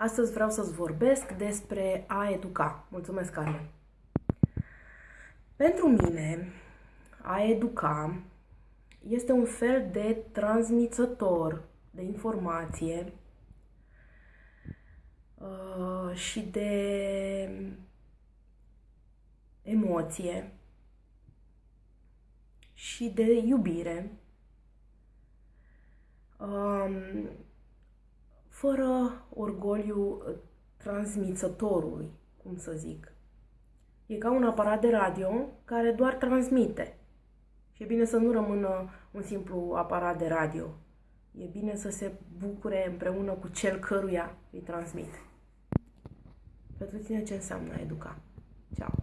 Astăzi vreau să-ți vorbesc despre a educa. Mulțumesc, Carmen! Pentru mine, a educa este un fel de transmițător de informație uh, și de emoție și de iubire um, fără orgoliu transmițătorului, cum să zic. E ca un aparat de radio care doar transmite. Și e bine să nu rămână un simplu aparat de radio. E bine să se bucure împreună cu cel căruia îi transmite. Pentru tine ce înseamnă educa? Ciao!